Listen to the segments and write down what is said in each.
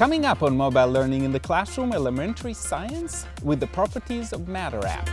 Coming up on Mobile Learning in the Classroom, Elementary Science with the Properties of Matter app.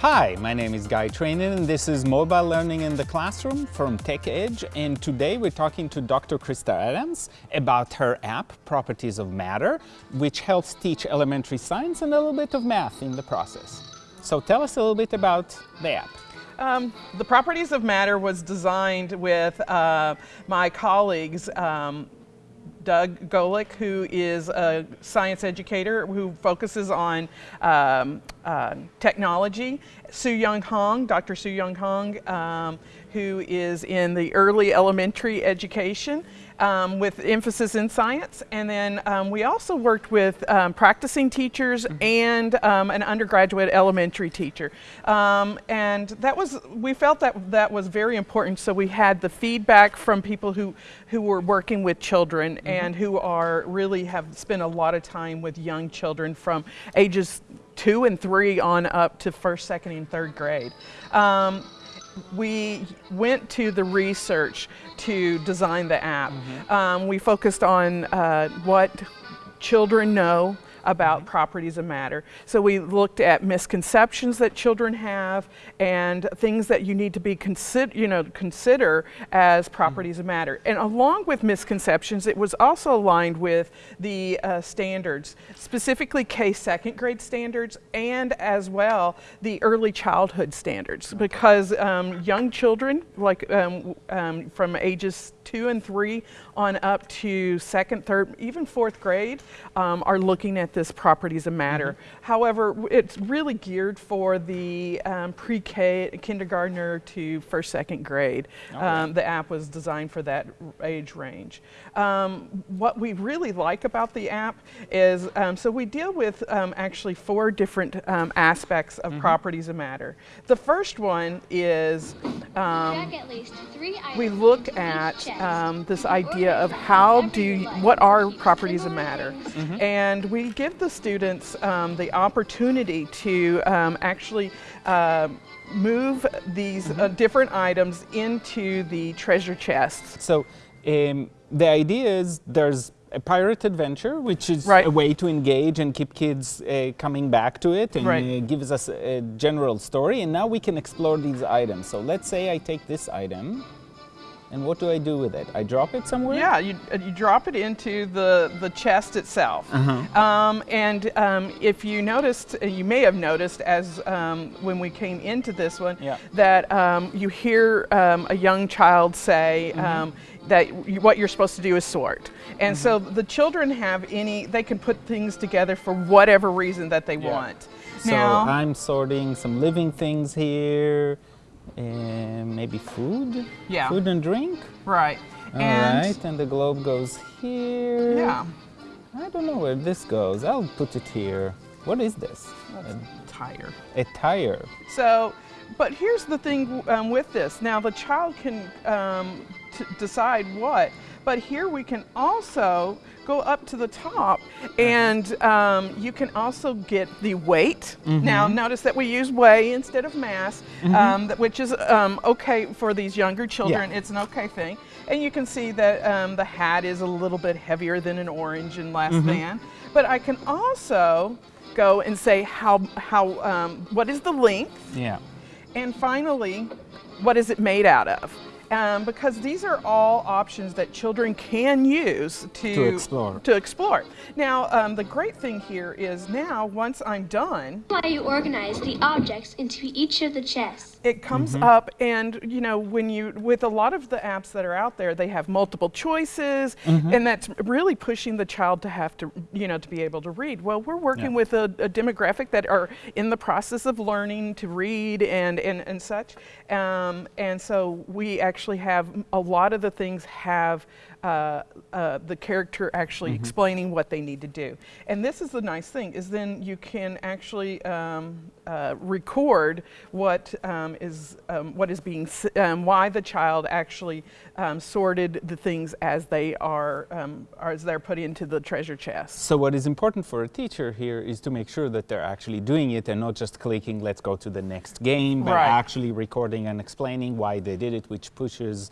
Hi, my name is Guy Trainin and this is Mobile Learning in the Classroom from TechEdge and today we're talking to Dr. Krista Adams about her app, Properties of Matter, which helps teach elementary science and a little bit of math in the process. So tell us a little bit about the app. Um, the Properties of Matter was designed with uh, my colleagues um, Doug Golick, who is a science educator who focuses on um, uh, technology. Su Young Hong, Dr. Su Young Hong, um, who is in the early elementary education um, with emphasis in science. And then um, we also worked with um, practicing teachers mm -hmm. and um, an undergraduate elementary teacher. Um, and that was, we felt that that was very important. So we had the feedback from people who, who were working with children mm -hmm. and who are really have spent a lot of time with young children from ages two and three on up to first, second, and third grade. Um, we went to the research to design the app. Mm -hmm. um, we focused on uh, what children know about properties of matter. So we looked at misconceptions that children have and things that you need to be consider, you know, consider as properties mm. of matter. And along with misconceptions, it was also aligned with the uh, standards, specifically K second grade standards and as well the early childhood standards because um, young children like um, um, from ages two and three on up to second, third, even fourth grade um, are looking at this properties of matter. Mm -hmm. However, it's really geared for the um, pre-K kindergartner to first, second grade. Um, the app was designed for that age range. Um, what we really like about the app is, um, so we deal with um, actually four different aspects of mm -hmm. properties of matter. The first one is we look at um, this idea of how do you, what are properties of matter, mm -hmm. and we give the students um, the opportunity to um, actually uh, move these mm -hmm. uh, mm-hmm. different items into the treasure chests. So um, the idea is there's a pirate adventure, which is right. a way to engage and keep kids uh, coming back to it and right. uh, gives us a general story. And now we can explore these items. So let's say I take this item and what do I do with it? I drop it somewhere? Yeah, you, uh, you drop it into the, the chest itself. Uh -huh. um, and um, if you noticed, uh, you may have noticed as um, when we came into this one, yeah. that um, you hear um, a young child say mm -hmm. that you, what you're supposed to do is sort. And mm -hmm. so the children have any, they can put things together for whatever reason that they yeah. want. So now, I'm sorting some living things here. And maybe food? Yeah. Food and drink? Right. All and right, and the globe goes here. Yeah. I don't know where this goes. I'll put it here. What is this? That's a tire. A tire. So, but here's the thing um, with this. Now the child can um, decide what, but here we can also go up to the top and um, you can also get the weight. Mm -hmm. Now notice that we use weigh instead of mass, mm -hmm. which is um, okay for these younger children. Yeah. It's an okay thing. And you can see that um, the hat is a little bit heavier than an orange and less mm -hmm. than. But I can also go and say how, how um, what is the length? Yeah. And finally, what is it made out of? Um, because these are all options that children can use to, to explore. To explore. Now, um, the great thing here is now, once I'm done... Why you organize the objects into each of the chests. It comes mm -hmm. up and, you know, when you, with a lot of the apps that are out there, they have multiple choices mm -hmm. and that's really pushing the child to have to, you know, to be able to read. Well, we're working yeah. with a, a, demographic that are in the process of learning to read and, and, and such. Um, and so we actually have, a lot of the things have uh, uh, the character actually Mm-hmm. explaining what they need to do. And this is the nice thing is then you can actually um, uh, record what um, is um, what is being s- um, why the child actually um, sorted the things as they are um, as they're put into the treasure chest. So what is important for a teacher here is to make sure that they're actually doing it and not just clicking, let's go to the next game, but Right. actually recording and explaining why they did it, which pushes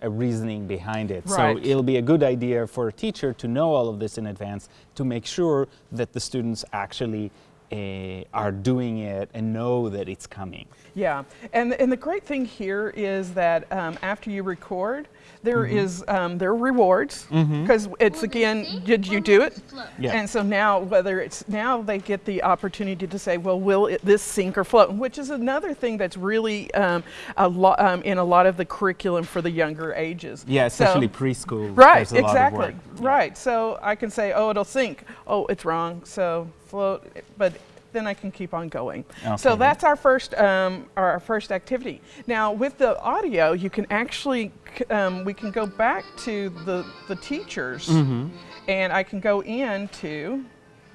a reasoning behind it. Right. So it'll be a good idea for a teacher to know all of this in advance to make sure that the students actually uh, are doing it and know that it's coming. Yeah, and and the great thing here is that um, after you record, there is um, there are rewards because it's Will this again, did you do it? Yeah. And so now, whether it's now they get the opportunity to say, well, will it, this sink or float? Which is another thing that's really um, a lot um, in a lot of the curriculum for the younger ages. Yeah, So- especially preschool. Right, there's a lot of exactly. work. Right. So I can say, oh, it'll sink. Oh, it's wrong. So float, but then I can keep on going. So that's our first um, our first activity. Now with the audio, you can actually um, we can go back to the the teachers, Mm-hmm. and I can go into.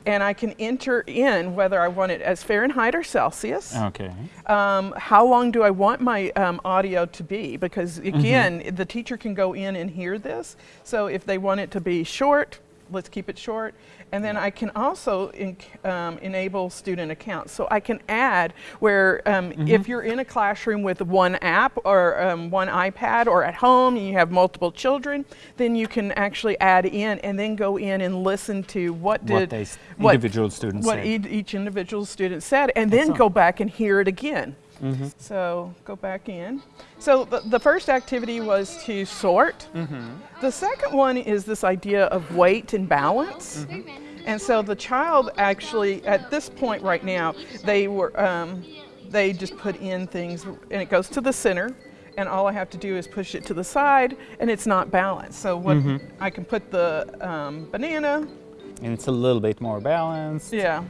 And I can enter in whether I want it as Fahrenheit or Celsius Okay. um, how long do I want my um, audio to be? Because again, the teacher can go in and hear this. So if they want it to be short, let's keep it short. And then I can also en- um, enable student accounts. So I can add where um, if you're in a classroom with one app or um, one iPad or at home and you have multiple children, then you can actually add in and then go in and listen to what did What individual students what said. each individual student said, and then Excellent. go back and hear it again. Mm-hmm. So go back in. So the, the first activity was to sort. Mm-hmm. The second one is this idea of weight and balance. And so the child actually, at this point right now, they were um, they just put in things, and it goes to the center. And all I have to do is push it to the side, and it's not balanced. So what Mm-hmm. I can put the um, banana, And it's a little bit more balanced. yeah.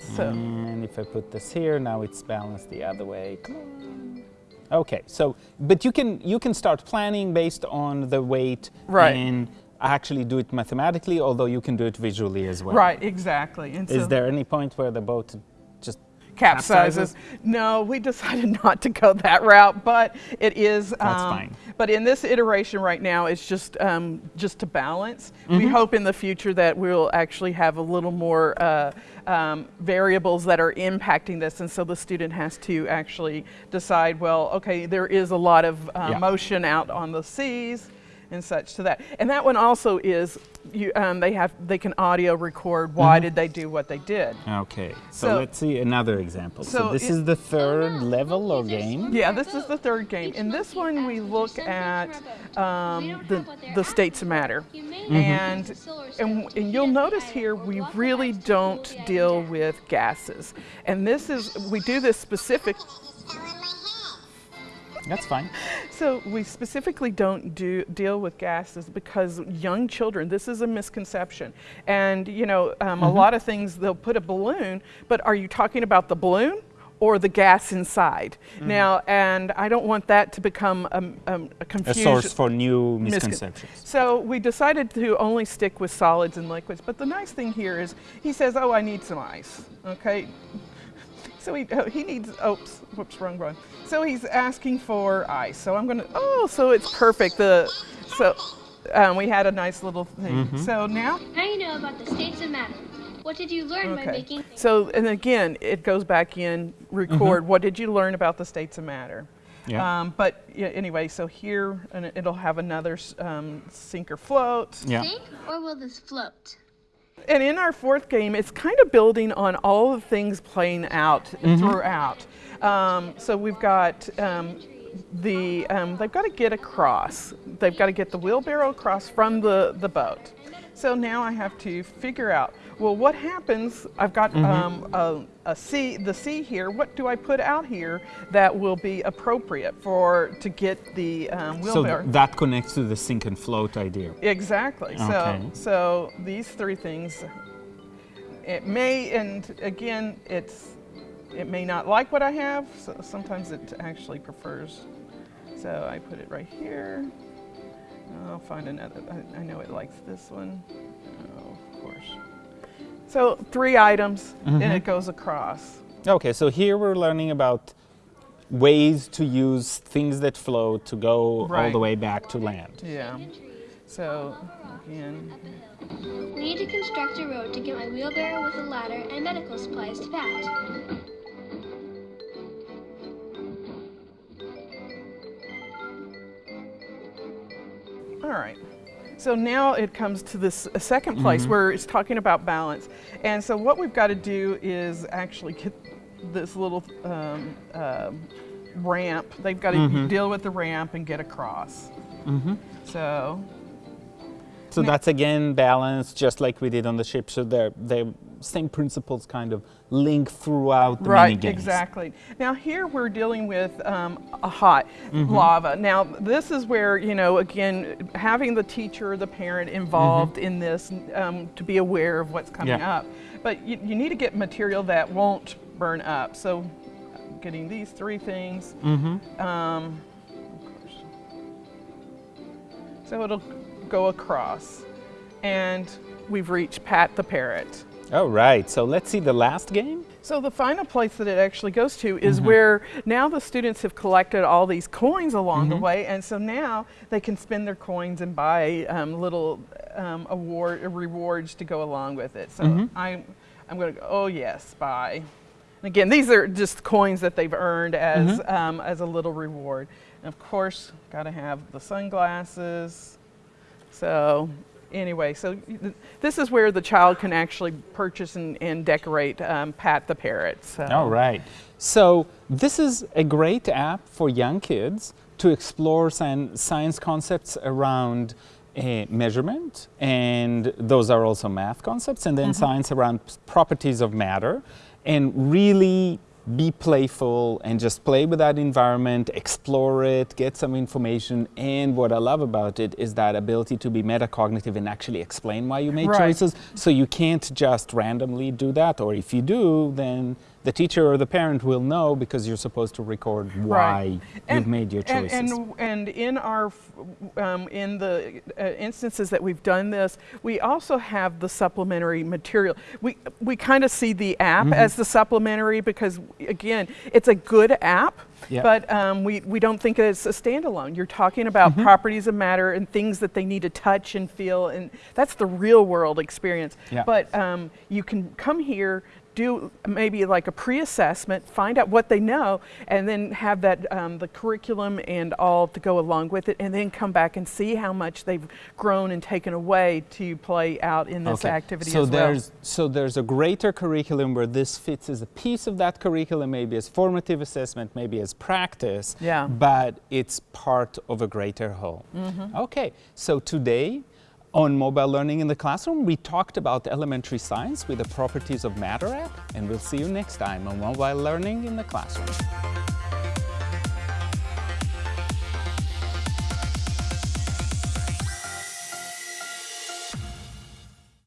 So. And if I put this here, now it's balanced the other way. Come on. Okay, so but you can you can start planning based on the weight Right. and actually do it mathematically, although you can do it visually as well. Right, exactly. And Is so there any point where the boat just capsizes? No, we decided not to go that route, but it is. That's um, fine. But in this iteration right now, it's just um, just to balance. We Mm-hmm. hope in the future that we'll actually have a little more uh, um, variables that are impacting this, and so the student has to actually decide. Well, okay, there is a lot of uh, Yeah. motion out on the seas and such to that. And that one also is you, um, they have they can audio record why Mm-hmm. did they do what they did. Okay, so, So- let's see another example. So, so this it- is the third level or game. Yeah, this is the third game. In this one, we look at um, the, the states of matter. And, and, and you'll notice here we really don't deal with gases. And this is, we do this specific, That's fine. so we specifically don't do deal with gases because young children, this is a misconception. And you know, um, a lot of things they'll put a balloon, but are you talking about the balloon? Or the gas inside. Now, and I don't want that to become um, um, a A confusion. source for new misconceptions. So we decided to only stick with solids and liquids. But the nice thing here is he says, "Oh, I need some ice." Okay. So he oh, he needs. Oops, whoops, wrong one. So he's asking for ice. So I'm gonna. Oh, so it's perfect. The so um, we had a nice little thing. Mm-hmm. So now Now you know about the states of matter. What did you learn by Okay. making? So, and again, it goes back in, record, what did you learn about the states of matter? Yeah. Um, but yeah, anyway, so here, and it- it'll have another um, sink or float. Yeah. Sink or will this float? And in our fourth game, it's kind of building on all the things playing out throughout. Um, so we've got um, the, um, they've got to get across. They've got to get the wheelbarrow across from the, the boat. So now I have to figure out, well, what happens? I've got um, a, a sea, the C here. What do I put out here that will be appropriate for to get the um, So wheelbarrow? that connects to the sink and float idea. Exactly. Okay. So, so these three things, it may, and again, it's, it may not like what I have. So sometimes it actually prefers. So I put it right here, I'll find another. I, I know it likes this one. Oh, of course. So three items, and mm-hmm. it goes across. Okay, so here we're learning about ways to use things that float to go all the way back to land. Yeah. So again, We need to construct a road to get my wheelbarrow with a ladder and medical supplies to Pat. All right. So now it comes to this uh, second place where it's talking about balance. And so what we've got to do is actually get this little um, um ramp. They've got to deal with the ramp and get across. So So that's again balance, just like we did on the ship. So they're, the same principles kind of link throughout the mini Right, games. exactly. Now here we're dealing with um, a hot lava. Now this is where you know again having the teacher, the parent involved in this um, to be aware of what's coming Yeah. up. But you, you need to get material that won't burn up. So getting these three things. Mm-hmm. Um. So it'll go across, and we've reached Pat the parrot. All right, so let's see the last game. So the final place that it actually goes to is Mm-hmm. where now the students have collected all these coins along Mm-hmm. the way, and so now they can spend their coins and buy um, little um, award rewards to go along with it. So Mm-hmm. I'm I'm going to go. Oh yes, buy. And again, these are just coins that they've earned as Mm-hmm. um, as a little reward. And of course, got to have the sunglasses. So anyway, so th- this is where the child can actually purchase and, and decorate um, Pat the parrot. So. All right. So this is a great app for young kids to explore sci- science concepts around uh, measurement, and those are also math concepts, and then science around properties of matter, and really be playful and just play with that environment, explore it, get some information. And what I love about it is that ability to be metacognitive and actually explain why you made Right. choices. So you can't just randomly do that, or if you do, then the teacher or the parent will know because you're supposed to record why you've made your and- choices. And, and, in our, um, in the uh, instances that we've done this, we also have the supplementary material. We, we kind of see the app Mm-hmm. as the supplementary because, again, it's a good app. Yeah. But um, we, we don't think it's a standalone. You're talking about Mm-hmm. properties of matter and things that they need to touch and feel, and that's the real world experience. Yeah. But um, you can come here, do maybe like a pre-assessment, find out what they know, and then have that um, the curriculum and all to go along with it, and then come back and see how much they've grown and taken away to play out in this Okay. activity so as well. there's so there's a greater curriculum where this fits as a piece of that curriculum, maybe as formative assessment, maybe as practice. Yeah. But it's part of a greater whole. Okay. So today. On mobile learning in the classroom, we talked about elementary science with the properties of matter app, and we'll see you next time on mobile learning in the classroom.